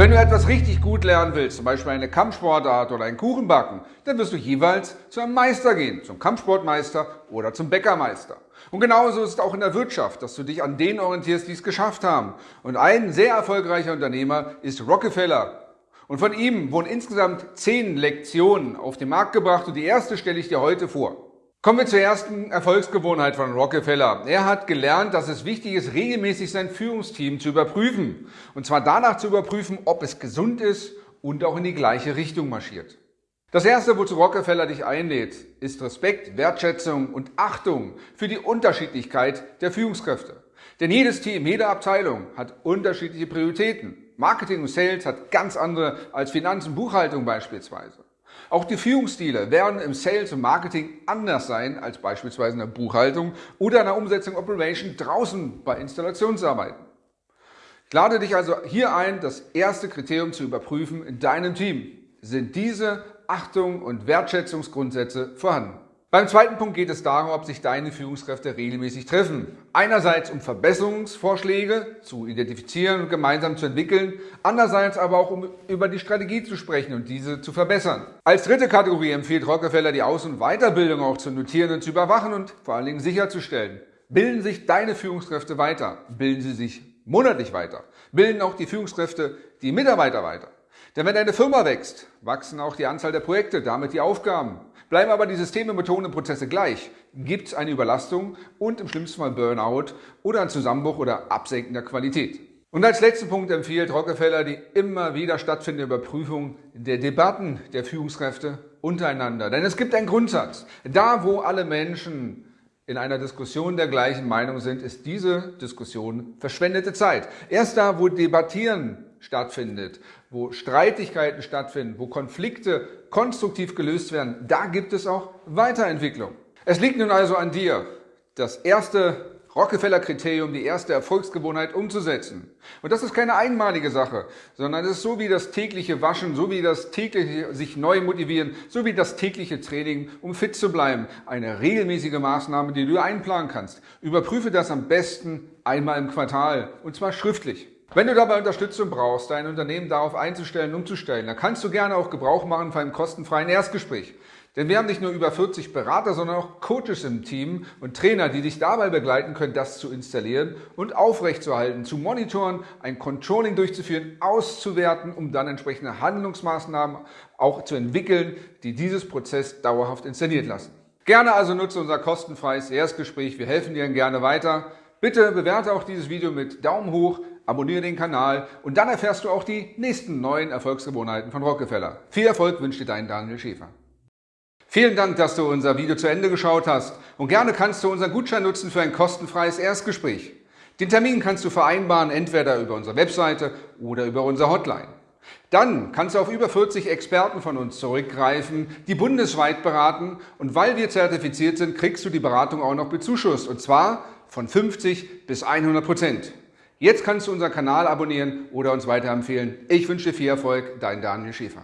Wenn du etwas richtig gut lernen willst, zum Beispiel eine Kampfsportart oder einen Kuchen backen, dann wirst du jeweils zu einem Meister gehen, zum Kampfsportmeister oder zum Bäckermeister. Und genauso ist es auch in der Wirtschaft, dass du dich an denen orientierst, die es geschafft haben. Und ein sehr erfolgreicher Unternehmer ist Rockefeller. Und von ihm wurden insgesamt zehn Lektionen auf den Markt gebracht und die erste stelle ich dir heute vor. Kommen wir zur ersten Erfolgsgewohnheit von Rockefeller. Er hat gelernt, dass es wichtig ist, regelmäßig sein Führungsteam zu überprüfen. Und zwar danach zu überprüfen, ob es gesund ist und auch in die gleiche Richtung marschiert. Das erste, wozu Rockefeller dich einlädt, ist Respekt, Wertschätzung und Achtung für die Unterschiedlichkeit der Führungskräfte. Denn jedes Team, jede Abteilung hat unterschiedliche Prioritäten. Marketing und Sales hat ganz andere als Finanz- und Buchhaltung beispielsweise. Auch die Führungsstile werden im Sales und Marketing anders sein als beispielsweise in der Buchhaltung oder in der Umsetzung Operation draußen bei Installationsarbeiten. Ich lade dich also hier ein, das erste Kriterium zu überprüfen in deinem Team. Sind diese Achtung und Wertschätzungsgrundsätze vorhanden? Beim zweiten Punkt geht es darum, ob sich deine Führungskräfte regelmäßig treffen. Einerseits um Verbesserungsvorschläge zu identifizieren und gemeinsam zu entwickeln, andererseits aber auch um über die Strategie zu sprechen und diese zu verbessern. Als dritte Kategorie empfiehlt Rockefeller die Aus- und Weiterbildung auch zu notieren und zu überwachen und vor allen Dingen sicherzustellen. Bilden sich deine Führungskräfte weiter? Bilden sie sich monatlich weiter? Bilden auch die Führungskräfte die Mitarbeiter weiter? Denn wenn deine Firma wächst, wachsen auch die Anzahl der Projekte, damit die Aufgaben. Bleiben aber die Systeme, Methoden und Prozesse gleich, gibt es eine Überlastung und im schlimmsten Fall Burnout oder ein Zusammenbruch oder Absenken der Qualität. Und als letzten Punkt empfiehlt Rockefeller die immer wieder stattfindende Überprüfung der Debatten der Führungskräfte untereinander. Denn es gibt einen Grundsatz. Da, wo alle Menschen in einer Diskussion der gleichen Meinung sind, ist diese Diskussion verschwendete Zeit. Erst da, wo Debattieren stattfindet, wo Streitigkeiten stattfinden, wo Konflikte konstruktiv gelöst werden, da gibt es auch Weiterentwicklung. Es liegt nun also an dir, das erste Rockefeller-Kriterium, die erste Erfolgsgewohnheit umzusetzen. Und das ist keine einmalige Sache, sondern es ist so wie das tägliche Waschen, so wie das tägliche sich neu motivieren, so wie das tägliche Training, um fit zu bleiben. Eine regelmäßige Maßnahme, die du einplanen kannst. Überprüfe das am besten einmal im Quartal und zwar schriftlich. Wenn du dabei Unterstützung brauchst, dein Unternehmen darauf einzustellen, umzustellen, dann kannst du gerne auch Gebrauch machen von einem kostenfreien Erstgespräch. Denn wir haben nicht nur über 40 Berater, sondern auch Coaches im Team und Trainer, die dich dabei begleiten können, das zu installieren und aufrechtzuerhalten, zu monitoren, ein Controlling durchzuführen, auszuwerten, um dann entsprechende Handlungsmaßnahmen auch zu entwickeln, die dieses Prozess dauerhaft installiert lassen. Gerne also nutze unser kostenfreies Erstgespräch. Wir helfen dir gerne weiter. Bitte bewerte auch dieses Video mit Daumen hoch, abonniere den Kanal und dann erfährst du auch die nächsten neuen Erfolgsgewohnheiten von Rockefeller. Viel Erfolg wünscht dir dein Daniel Schäfer. Vielen Dank, dass du unser Video zu Ende geschaut hast und gerne kannst du unseren Gutschein nutzen für ein kostenfreies Erstgespräch. Den Termin kannst du vereinbaren, entweder über unsere Webseite oder über unsere Hotline. Dann kannst du auf über 40 Experten von uns zurückgreifen, die bundesweit beraten und weil wir zertifiziert sind, kriegst du die Beratung auch noch bezuschusst und zwar von 50 bis 100 Prozent. Jetzt kannst du unseren Kanal abonnieren oder uns weiterempfehlen. Ich wünsche dir viel Erfolg, dein Daniel Schäfer.